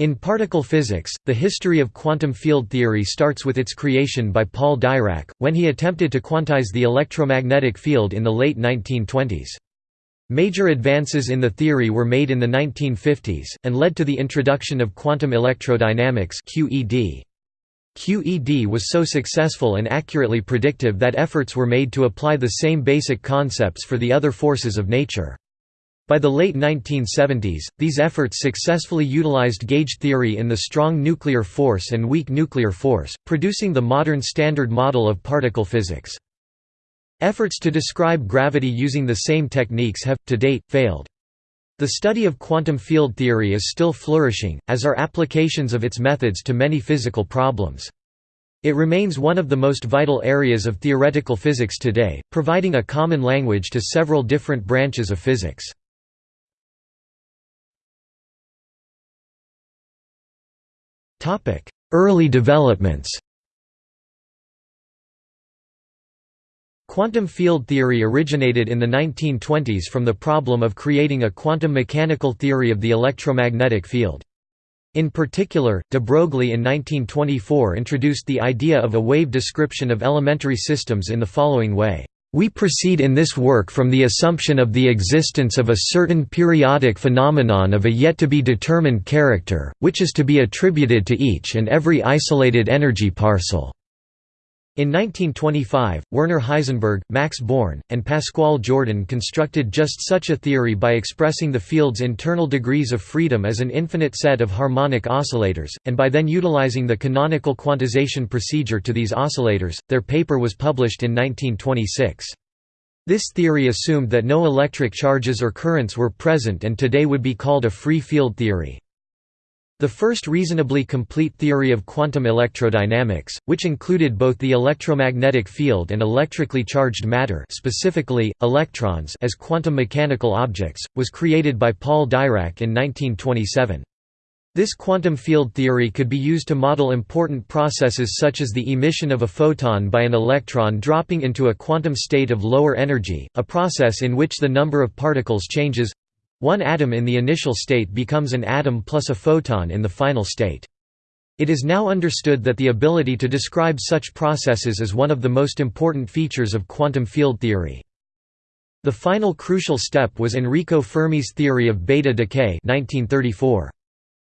In particle physics, the history of quantum field theory starts with its creation by Paul Dirac, when he attempted to quantize the electromagnetic field in the late 1920s. Major advances in the theory were made in the 1950s, and led to the introduction of quantum electrodynamics QED. QED was so successful and accurately predictive that efforts were made to apply the same basic concepts for the other forces of nature. By the late 1970s, these efforts successfully utilized gauge theory in the strong nuclear force and weak nuclear force, producing the modern standard model of particle physics. Efforts to describe gravity using the same techniques have, to date, failed. The study of quantum field theory is still flourishing, as are applications of its methods to many physical problems. It remains one of the most vital areas of theoretical physics today, providing a common language to several different branches of physics. Early developments Quantum field theory originated in the 1920s from the problem of creating a quantum mechanical theory of the electromagnetic field. In particular, de Broglie in 1924 introduced the idea of a wave description of elementary systems in the following way. We proceed in this work from the assumption of the existence of a certain periodic phenomenon of a yet-to-be-determined character, which is to be attributed to each and every isolated energy parcel. In 1925, Werner Heisenberg, Max Born, and Pascual Jordan constructed just such a theory by expressing the field's internal degrees of freedom as an infinite set of harmonic oscillators, and by then utilizing the canonical quantization procedure to these oscillators. Their paper was published in 1926. This theory assumed that no electric charges or currents were present and today would be called a free field theory. The first reasonably complete theory of quantum electrodynamics, which included both the electromagnetic field and electrically charged matter specifically, electrons as quantum mechanical objects, was created by Paul Dirac in 1927. This quantum field theory could be used to model important processes such as the emission of a photon by an electron dropping into a quantum state of lower energy, a process in which the number of particles changes one atom in the initial state becomes an atom plus a photon in the final state. It is now understood that the ability to describe such processes is one of the most important features of quantum field theory. The final crucial step was Enrico Fermi's theory of beta decay 1934.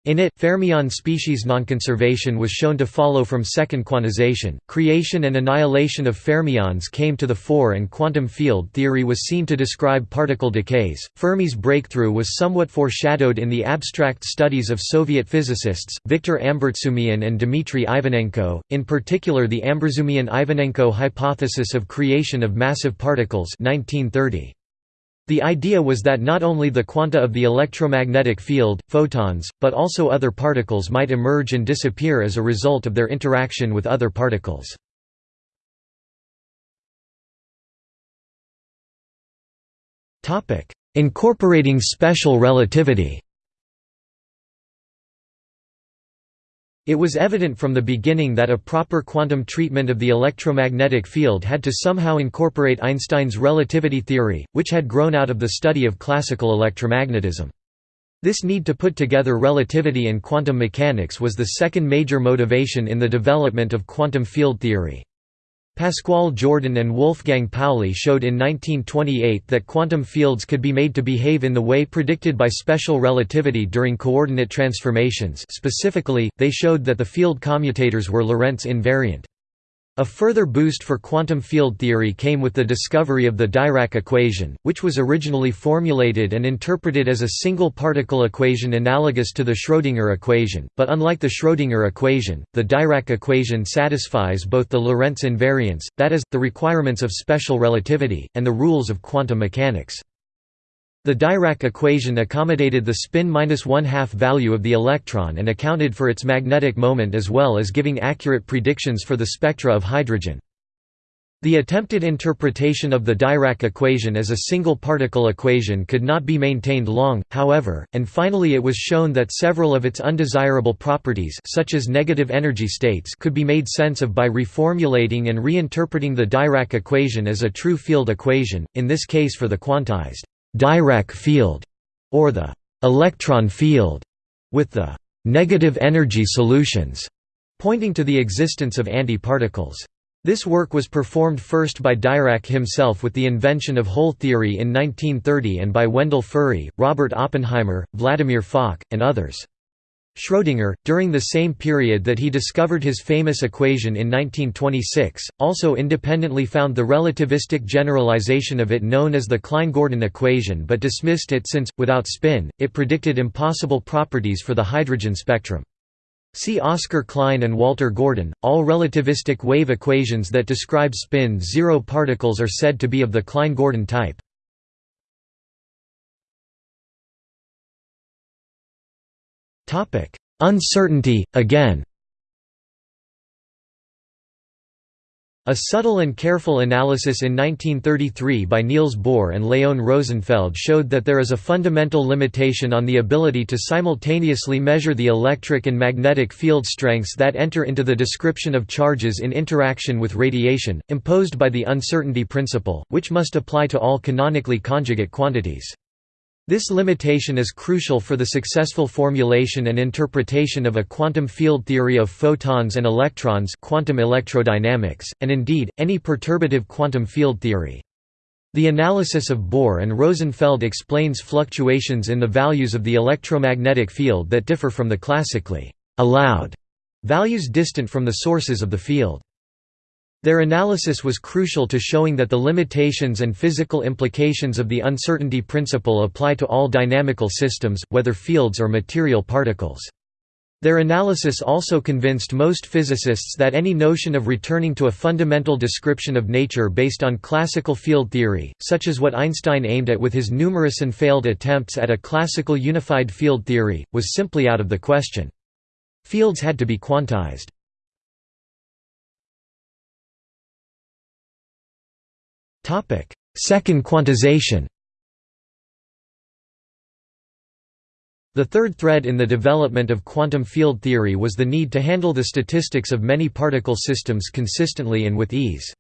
In it, fermion species nonconservation was shown to follow from second quantization. Creation and annihilation of fermions came to the fore, and quantum field theory was seen to describe particle decays. Fermi's breakthrough was somewhat foreshadowed in the abstract studies of Soviet physicists, Viktor Ambartsumian and Dmitry Ivanenko, in particular the Ambartsumian-Ivanenko hypothesis of creation of massive particles 1930. The idea was that not only the quanta of the electromagnetic field, photons, but also other particles might emerge and disappear as a result of their interaction with other particles. Incorporating special relativity It was evident from the beginning that a proper quantum treatment of the electromagnetic field had to somehow incorporate Einstein's relativity theory, which had grown out of the study of classical electromagnetism. This need to put together relativity and quantum mechanics was the second major motivation in the development of quantum field theory. Pascual Jordan and Wolfgang Pauli showed in 1928 that quantum fields could be made to behave in the way predicted by special relativity during coordinate transformations specifically, they showed that the field commutators were Lorentz invariant. A further boost for quantum field theory came with the discovery of the Dirac equation, which was originally formulated and interpreted as a single particle equation analogous to the Schrödinger equation, but unlike the Schrödinger equation, the Dirac equation satisfies both the Lorentz invariance, that is, the requirements of special relativity, and the rules of quantum mechanics. The Dirac equation accommodated the spin minus one-half value of the electron and accounted for its magnetic moment as well as giving accurate predictions for the spectra of hydrogen. The attempted interpretation of the Dirac equation as a single particle equation could not be maintained long, however, and finally it was shown that several of its undesirable properties such as negative energy states could be made sense of by reformulating and reinterpreting the Dirac equation as a true field equation, in this case for the quantized Dirac field, or the electron field, with the negative energy solutions, pointing to the existence of antiparticles. This work was performed first by Dirac himself with the invention of hole theory in 1930 and by Wendell Furry, Robert Oppenheimer, Vladimir Fock, and others. Schrödinger, during the same period that he discovered his famous equation in 1926, also independently found the relativistic generalization of it known as the Klein-Gordon equation but dismissed it since, without spin, it predicted impossible properties for the hydrogen spectrum. See Oscar Klein and Walter Gordon. All relativistic wave equations that describe spin zero particles are said to be of the Klein-Gordon type. Uncertainty, again A subtle and careful analysis in 1933 by Niels Bohr and Leon Rosenfeld showed that there is a fundamental limitation on the ability to simultaneously measure the electric and magnetic field strengths that enter into the description of charges in interaction with radiation, imposed by the uncertainty principle, which must apply to all canonically conjugate quantities. This limitation is crucial for the successful formulation and interpretation of a quantum field theory of photons and electrons quantum electrodynamics, and indeed, any perturbative quantum field theory. The analysis of Bohr and Rosenfeld explains fluctuations in the values of the electromagnetic field that differ from the classically allowed values distant from the sources of the field. Their analysis was crucial to showing that the limitations and physical implications of the uncertainty principle apply to all dynamical systems, whether fields or material particles. Their analysis also convinced most physicists that any notion of returning to a fundamental description of nature based on classical field theory, such as what Einstein aimed at with his numerous and failed attempts at a classical unified field theory, was simply out of the question. Fields had to be quantized. Second quantization The third thread in the development of quantum field theory was the need to handle the statistics of many particle systems consistently and with ease.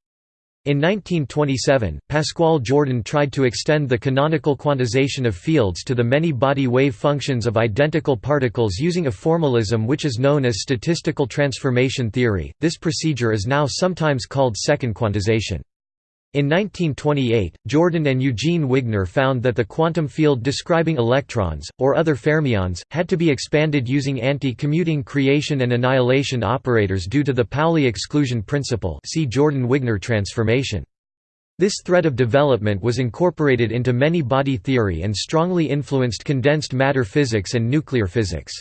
In 1927, Pascual Jordan tried to extend the canonical quantization of fields to the many body wave functions of identical particles using a formalism which is known as statistical transformation theory. This procedure is now sometimes called second quantization. In 1928, Jordan and Eugene Wigner found that the quantum field describing electrons, or other fermions, had to be expanded using anti-commuting creation and annihilation operators due to the Pauli exclusion principle see Jordan-Wigner transformation. This thread of development was incorporated into many body theory and strongly influenced condensed matter physics and nuclear physics.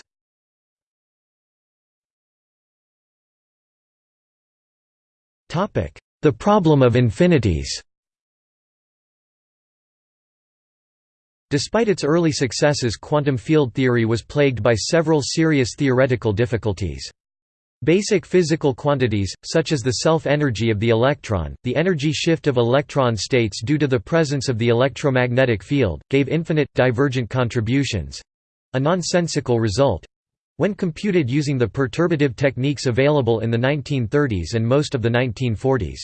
Topic: the problem of infinities Despite its early successes quantum field theory was plagued by several serious theoretical difficulties. Basic physical quantities, such as the self-energy of the electron, the energy shift of electron states due to the presence of the electromagnetic field, gave infinite, divergent contributions—a nonsensical result, when computed using the perturbative techniques available in the 1930s and most of the 1940s.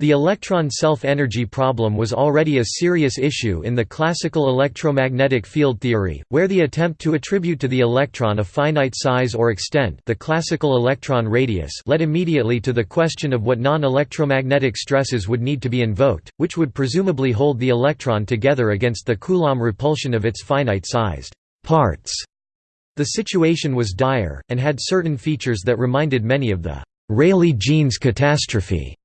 The electron self-energy problem was already a serious issue in the classical electromagnetic field theory, where the attempt to attribute to the electron a finite size or extent the classical electron radius led immediately to the question of what non-electromagnetic stresses would need to be invoked, which would presumably hold the electron together against the Coulomb repulsion of its finite-sized parts. The situation was dire, and had certain features that reminded many of the Rayleigh-Jeans catastrophe.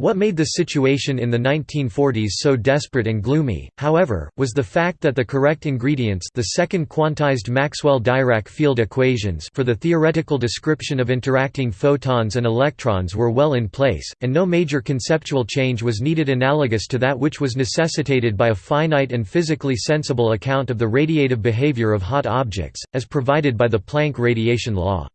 What made the situation in the 1940s so desperate and gloomy, however, was the fact that the correct ingredients the second quantized Maxwell-Dirac field equations for the theoretical description of interacting photons and electrons were well in place, and no major conceptual change was needed analogous to that which was necessitated by a finite and physically sensible account of the radiative behavior of hot objects, as provided by the Planck radiation law.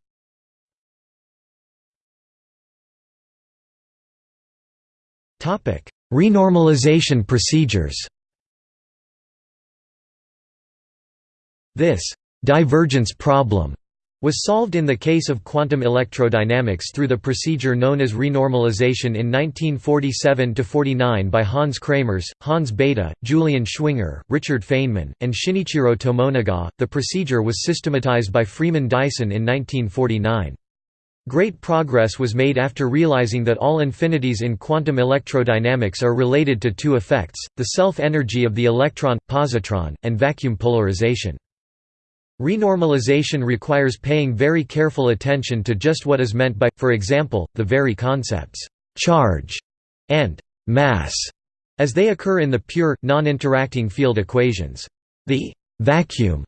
Renormalization procedures This «divergence problem» was solved in the case of quantum electrodynamics through the procedure known as renormalization in 1947–49 by Hans Kramers, Hans Bethe, Julian Schwinger, Richard Feynman, and Shinichiro Tomonaga. The procedure was systematized by Freeman Dyson in 1949. Great progress was made after realizing that all infinities in quantum electrodynamics are related to two effects, the self-energy of the electron, positron, and vacuum polarization. Renormalization requires paying very careful attention to just what is meant by, for example, the very concepts «charge» and «mass» as they occur in the pure, non-interacting field equations. The «vacuum»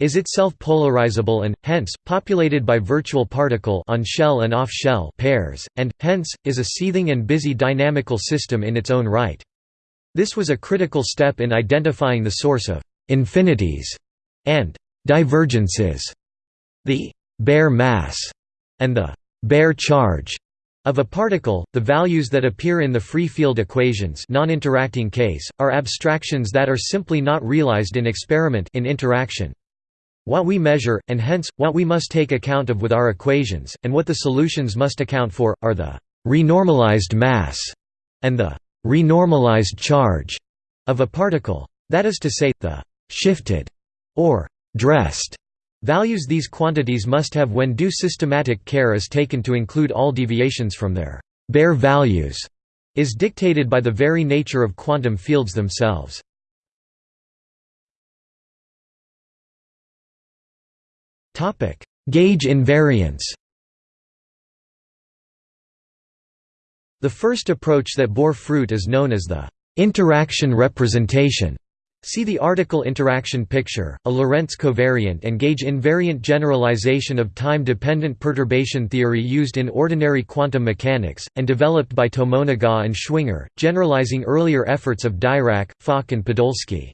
is itself polarizable and, hence, populated by virtual particle on-shell and off-shell pairs, and, hence, is a seething and busy dynamical system in its own right. This was a critical step in identifying the source of «infinities» and divergences, the bare mass, and the bare charge of a particle, the values that appear in the free field equations non-interacting case, are abstractions that are simply not realized in experiment in interaction. What we measure, and hence, what we must take account of with our equations, and what the solutions must account for, are the renormalized mass and the renormalized charge of a particle. That is to say, the shifted or dressed values these quantities must have when due systematic care is taken to include all deviations from their bare values is dictated by the very nature of quantum fields themselves. Gauge invariance. The first approach that bore fruit is known as the interaction representation. See the article Interaction picture, a Lorentz covariant and gauge invariant generalization of time-dependent perturbation theory used in ordinary quantum mechanics, and developed by Tomonaga and Schwinger, generalizing earlier efforts of Dirac, Fock and Podolsky.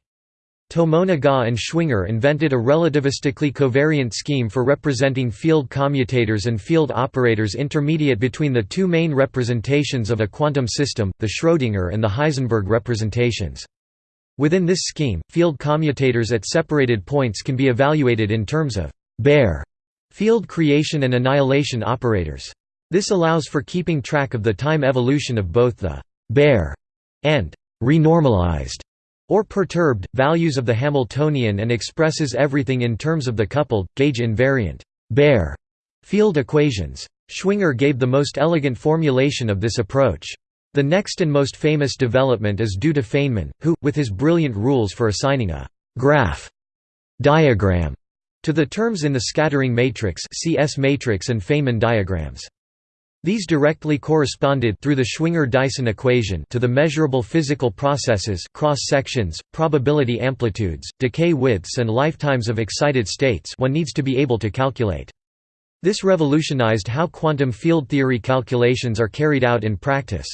Tomonaga and Schwinger invented a relativistically covariant scheme for representing field commutators and field operators intermediate between the two main representations of a quantum system, the Schrödinger and the Heisenberg representations. Within this scheme, field commutators at separated points can be evaluated in terms of bare field creation and annihilation operators. This allows for keeping track of the time evolution of both the bare and renormalized or perturbed values of the Hamiltonian and expresses everything in terms of the coupled, gauge invariant bare field equations. Schwinger gave the most elegant formulation of this approach. The next and most famous development is due to Feynman, who, with his brilliant rules for assigning a «graph» diagram to the terms in the scattering matrix CS matrix and Feynman diagrams. These directly corresponded through the Schwinger-Dyson equation to the measurable physical processes cross-sections, probability amplitudes, decay widths and lifetimes of excited states one needs to be able to calculate. This revolutionized how quantum field theory calculations are carried out in practice.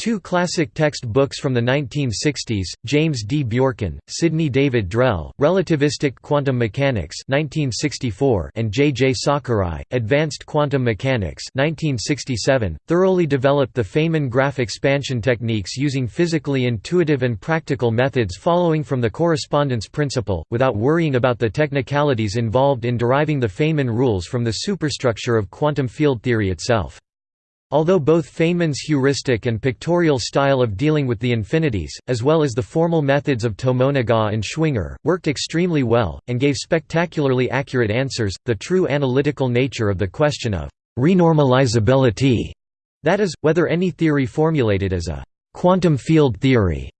Two classic text books from the 1960s, James D. Bjorken, Sidney David Drell, Relativistic Quantum Mechanics 1964 and J. J. Sakurai, Advanced Quantum Mechanics 1967, thoroughly developed the Feynman graph expansion techniques using physically intuitive and practical methods following from the correspondence principle, without worrying about the technicalities involved in deriving the Feynman rules from the superstructure of quantum field theory itself. Although both Feynman's heuristic and pictorial style of dealing with the infinities, as well as the formal methods of Tomonaga and Schwinger, worked extremely well, and gave spectacularly accurate answers, the true analytical nature of the question of «renormalizability», that is, whether any theory formulated as a «quantum field theory»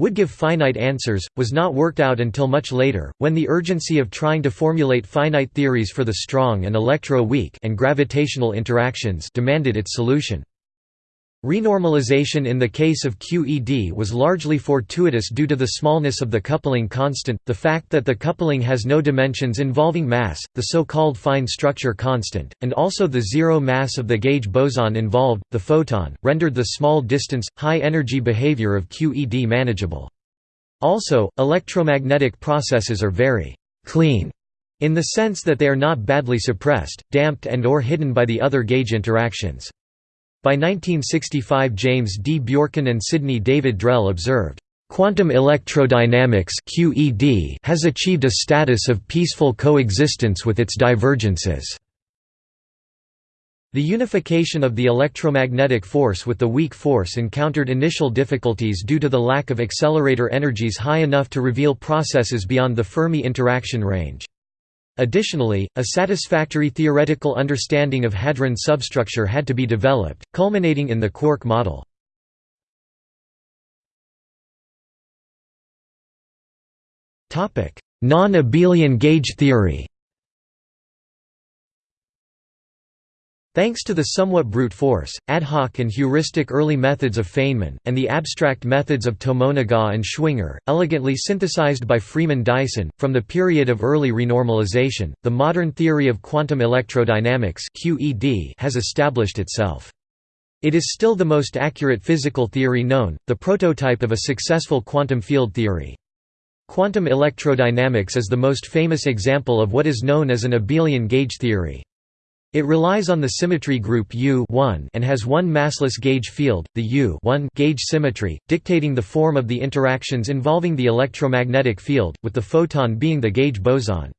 would give finite answers, was not worked out until much later, when the urgency of trying to formulate finite theories for the strong and electro-weak and gravitational interactions demanded its solution. Renormalization in the case of QED was largely fortuitous due to the smallness of the coupling constant, the fact that the coupling has no dimensions involving mass, the so-called fine structure constant, and also the zero mass of the gauge boson involved, the photon, rendered the small distance, high-energy behavior of QED manageable. Also, electromagnetic processes are very «clean» in the sense that they are not badly suppressed, damped and or hidden by the other gauge interactions. By 1965 James D. Bjorken and Sidney David Drell observed, Quantum electrodynamics has achieved a status of peaceful coexistence with its divergences. The unification of the electromagnetic force with the weak force encountered initial difficulties due to the lack of accelerator energies high enough to reveal processes beyond the Fermi interaction range. Additionally, a satisfactory theoretical understanding of hadron substructure had to be developed, culminating in the quark model. Non-abelian gauge theory Thanks to the somewhat brute force, ad hoc and heuristic early methods of Feynman, and the abstract methods of Tomonaga and Schwinger, elegantly synthesized by Freeman Dyson, from the period of early renormalization, the modern theory of quantum electrodynamics has established itself. It is still the most accurate physical theory known, the prototype of a successful quantum field theory. Quantum electrodynamics is the most famous example of what is known as an abelian gauge theory. It relies on the symmetry group U and has one massless gauge field, the U gauge symmetry, dictating the form of the interactions involving the electromagnetic field, with the photon being the gauge boson.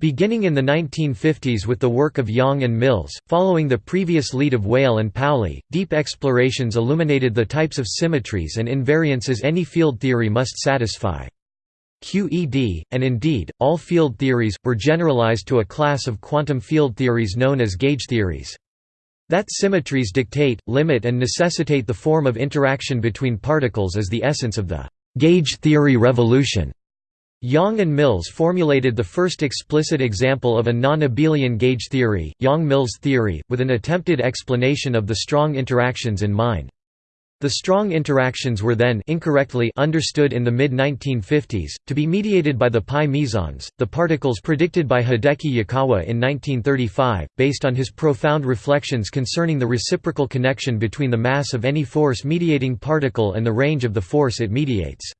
Beginning in the 1950s with the work of Yang and Mills, following the previous lead of Weyl and Pauli, deep explorations illuminated the types of symmetries and invariances any field theory must satisfy. QED, and indeed, all field theories, were generalized to a class of quantum field theories known as gauge theories. That symmetries dictate, limit and necessitate the form of interaction between particles is the essence of the gauge theory revolution. Yang and Mills formulated the first explicit example of a non-abelian gauge theory, Yang–Mills theory, with an attempted explanation of the strong interactions in mind. The strong interactions were then incorrectly understood in the mid-1950s, to be mediated by the pi mesons, the particles predicted by Hideki Yukawa in 1935, based on his profound reflections concerning the reciprocal connection between the mass of any force-mediating particle and the range of the force it mediates.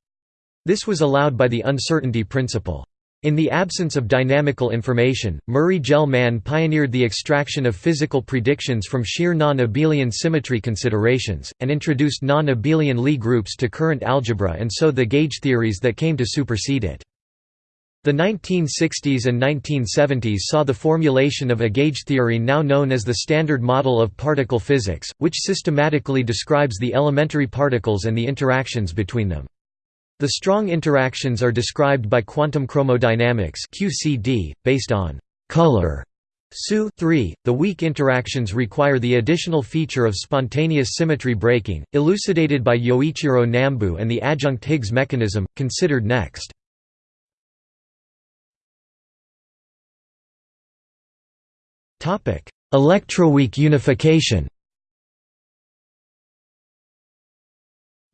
This was allowed by the uncertainty principle. In the absence of dynamical information, Murray Gell-Mann pioneered the extraction of physical predictions from sheer non-abelian symmetry considerations, and introduced non-abelian Lie groups to current algebra and so the gauge theories that came to supersede it. The 1960s and 1970s saw the formulation of a gauge theory now known as the Standard Model of Particle Physics, which systematically describes the elementary particles and the interactions between them. The strong interactions are described by quantum chromodynamics QCD, based on color. SU 3, the weak interactions require the additional feature of spontaneous symmetry breaking, elucidated by Yoichiro Nambu and the adjunct Higgs mechanism, considered next. Electroweak unification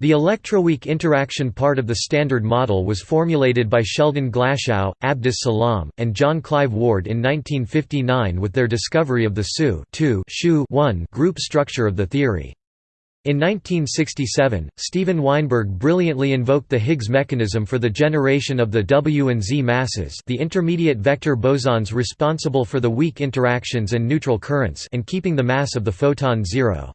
The electroweak interaction part of the Standard Model was formulated by Sheldon Glashow, Abdus Salam, and John Clive Ward in 1959 with their discovery of the SU group structure of the theory. In 1967, Steven Weinberg brilliantly invoked the Higgs mechanism for the generation of the W and Z masses the intermediate vector bosons responsible for the weak interactions and neutral currents and keeping the mass of the photon zero.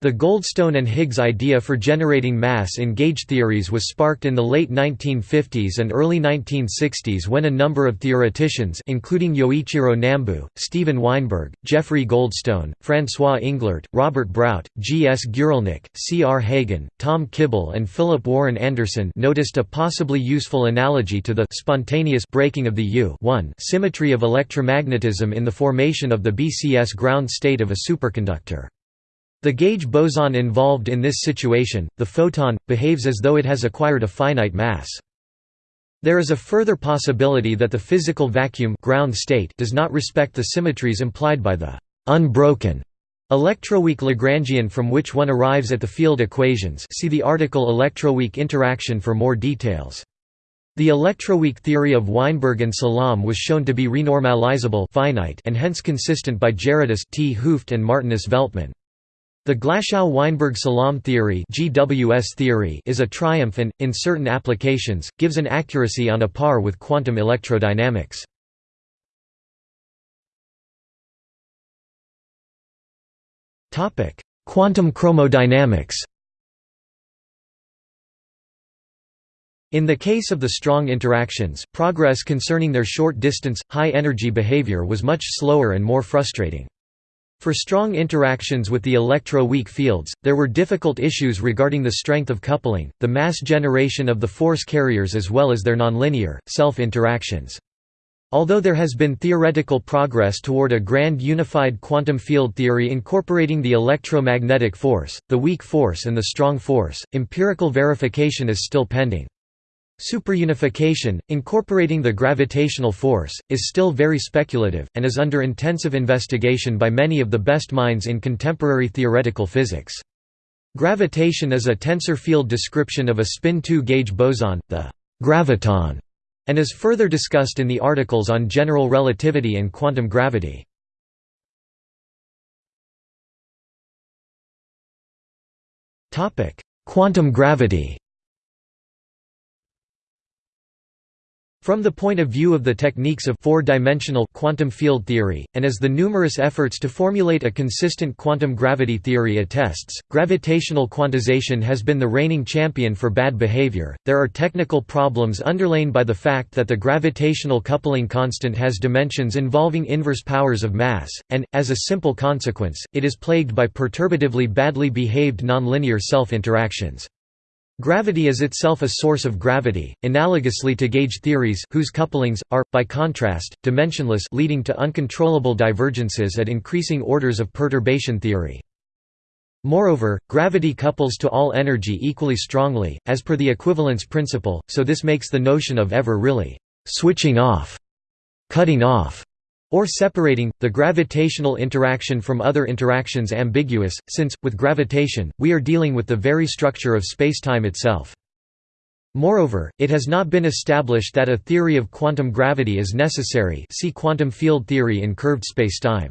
The Goldstone and Higgs idea for generating mass in gauge theories was sparked in the late 1950s and early 1960s when a number of theoreticians including Yoichiro Nambu, Steven Weinberg, Jeffrey Goldstone, François Englert, Robert Brout, G. S. Guralnik, C. R. Hagen, Tom Kibble and Philip Warren Anderson noticed a possibly useful analogy to the spontaneous breaking of the U symmetry of electromagnetism in the formation of the BCS ground state of a superconductor. The gauge boson involved in this situation, the photon, behaves as though it has acquired a finite mass. There is a further possibility that the physical vacuum ground state does not respect the symmetries implied by the unbroken electroweak Lagrangian from which one arrives at the field equations see the article electroweak interaction for more details. The electroweak theory of Weinberg and Salam was shown to be renormalizable finite and hence consistent by Gerardus T. Hooft and Martinus Veltman. The Glashow–Weinberg–Salam theory (GWS theory) is a triumph and, in certain applications, gives an accuracy on a par with quantum electrodynamics. Topic: Quantum chromodynamics. In the case of the strong interactions, progress concerning their short-distance, high-energy behavior was much slower and more frustrating. For strong interactions with the electro-weak fields, there were difficult issues regarding the strength of coupling, the mass generation of the force carriers as well as their nonlinear, self-interactions. Although there has been theoretical progress toward a grand unified quantum field theory incorporating the electromagnetic force, the weak force and the strong force, empirical verification is still pending. Superunification, incorporating the gravitational force, is still very speculative, and is under intensive investigation by many of the best minds in contemporary theoretical physics. Gravitation is a tensor field description of a spin 2-gauge boson, the graviton, and is further discussed in the articles on general relativity and quantum gravity. Quantum gravity From the point of view of the techniques of four-dimensional quantum field theory, and as the numerous efforts to formulate a consistent quantum gravity theory attests, gravitational quantization has been the reigning champion for bad behavior. There are technical problems underlain by the fact that the gravitational coupling constant has dimensions involving inverse powers of mass, and, as a simple consequence, it is plagued by perturbatively badly behaved nonlinear self-interactions. Gravity is itself a source of gravity, analogously to gauge theories whose couplings, are, by contrast, dimensionless leading to uncontrollable divergences at increasing orders of perturbation theory. Moreover, gravity couples to all energy equally strongly, as per the equivalence principle, so this makes the notion of ever really «switching off», «cutting off» or separating, the gravitational interaction from other interactions ambiguous, since, with gravitation, we are dealing with the very structure of spacetime itself. Moreover, it has not been established that a theory of quantum gravity is necessary see quantum field theory in curved spacetime.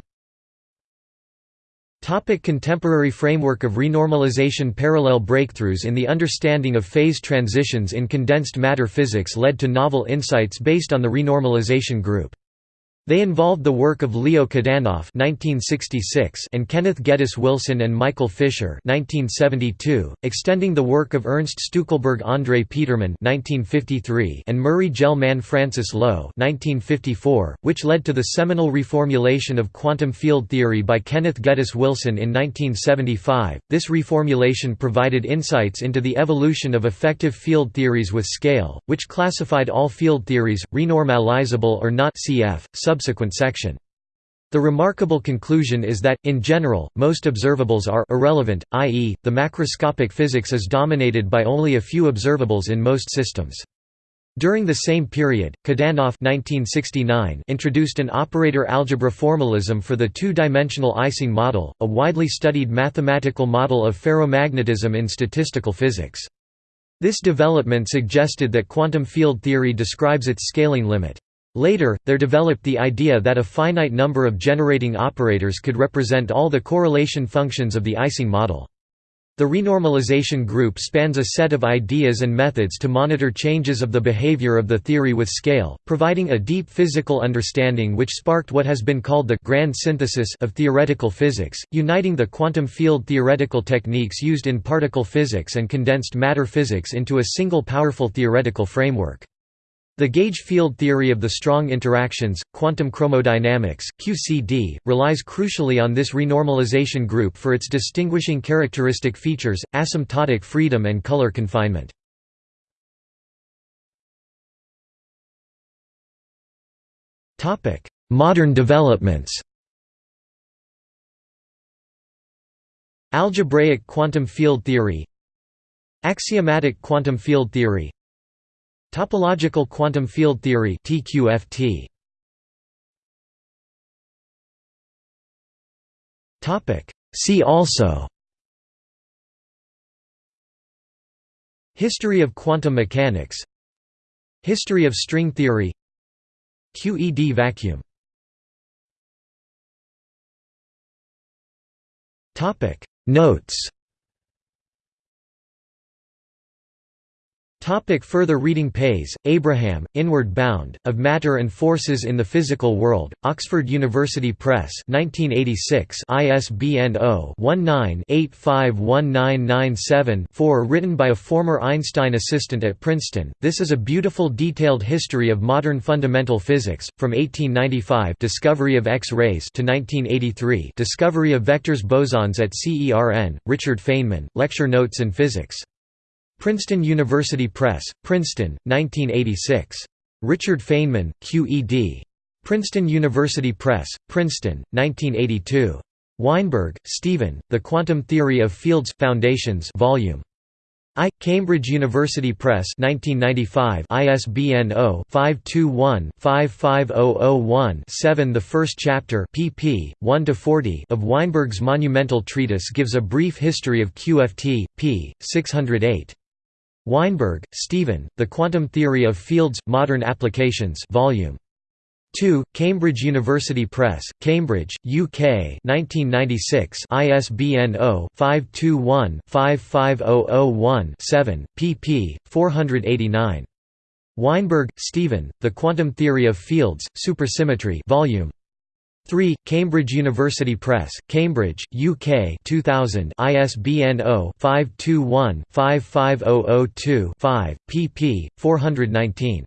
Topic contemporary framework of renormalization Parallel breakthroughs in the understanding of phase transitions in condensed matter physics led to novel insights based on the renormalization group. They involved the work of Leo Kadanoff (1966) and Kenneth Geddes Wilson and Michael Fisher (1972), extending the work of Ernst Stueckelberg, André Petermann (1953) and Murray Gell-Mann Francis Low (1954), which led to the seminal reformulation of quantum field theory by Kenneth Geddes Wilson in 1975. This reformulation provided insights into the evolution of effective field theories with scale, which classified all field theories, renormalizable or not (cf. sub subsequent section. The remarkable conclusion is that, in general, most observables are irrelevant, i.e., the macroscopic physics is dominated by only a few observables in most systems. During the same period, Kadanoff 1969 introduced an operator algebra formalism for the two-dimensional Ising model, a widely studied mathematical model of ferromagnetism in statistical physics. This development suggested that quantum field theory describes its scaling limit. Later, there developed the idea that a finite number of generating operators could represent all the correlation functions of the Ising model. The renormalization group spans a set of ideas and methods to monitor changes of the behavior of the theory with scale, providing a deep physical understanding which sparked what has been called the «grand synthesis» of theoretical physics, uniting the quantum field theoretical techniques used in particle physics and condensed matter physics into a single powerful theoretical framework. The gauge field theory of the strong interactions, quantum chromodynamics QCD, relies crucially on this renormalization group for its distinguishing characteristic features, asymptotic freedom and color confinement. Modern developments. Algebraic quantum field theory. Axiomatic quantum field theory Topological quantum field theory TQFT. Topic See also History of quantum mechanics History of string theory QED vacuum Topic Notes Topic further reading Pais, Abraham, Inward Bound, Of Matter and Forces in the Physical World, Oxford University Press 1986 ISBN 0-19-851997-4 Written by a former Einstein assistant at Princeton, this is a beautiful detailed history of modern fundamental physics, from 1895 discovery of X-rays to 1983 discovery of vectors bosons at CERN, Richard Feynman, Lecture Notes in Physics Princeton University Press, Princeton, 1986. Richard Feynman, Q.E.D. Princeton University Press, Princeton, 1982. Weinberg, Stephen, The Quantum Theory of Fields Foundations Volume I. Cambridge University Press 1995 ISBN 0-521-55001-7 The first chapter pp. 1–40 of Weinberg's monumental treatise gives a brief history of QFT, p. 608. Weinberg, Stephen, The Quantum Theory of Fields – Modern Applications Volume 2, Cambridge University Press, Cambridge, UK 1996 ISBN 0-521-55001-7, pp. 489. Weinberg, Stephen, The Quantum Theory of Fields, Supersymmetry Volume 3. Cambridge University Press, Cambridge, UK 2000 ISBN 0-521-55002-5, pp. 419.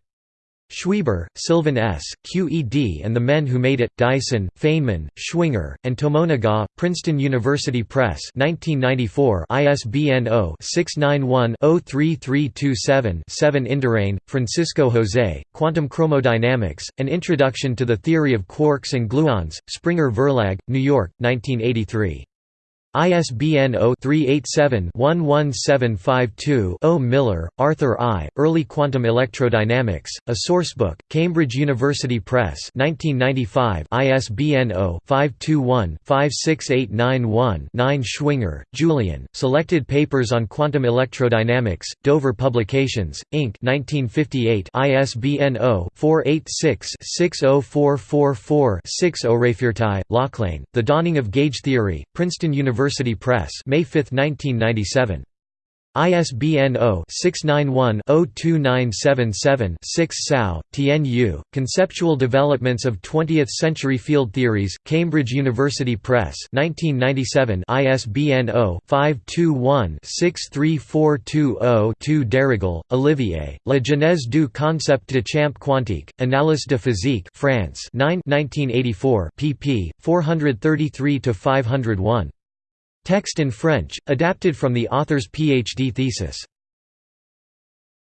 Schweber, Sylvan S., QED and the Men Who Made It, Dyson, Feynman, Schwinger, and Tomonaga, Princeton University Press 1994 ISBN 0-691-03327-7 Ynduráin, Francisco José, Quantum Chromodynamics, An Introduction to the Theory of Quarks and Gluons, Springer Verlag, New York, 1983. ISBN 0-387-11752-0 Miller, Arthur I., Early Quantum Electrodynamics, a Sourcebook, Cambridge University Press 1995 ISBN 0-521-56891-9 Schwinger, Julian, Selected Papers on Quantum Electrodynamics, Dover Publications, Inc. 1958 ISBN 0-486-60444-6 O'Raifeartaigh, Lochlainn, The Dawning of Gauge Theory, Princeton University University Press May 5, 1997. ISBN 0-691-02977-6 Sao, Tien Yu, Conceptual Developments of Twentieth-Century Field Theories, Cambridge University Press 1997 ISBN 0-521-63420-2 Darrigol, Olivier, La genèse du concept de champ quantique, Analyse de physique France 9 1984 pp. 433–501. Text in French, adapted from the author's PhD thesis.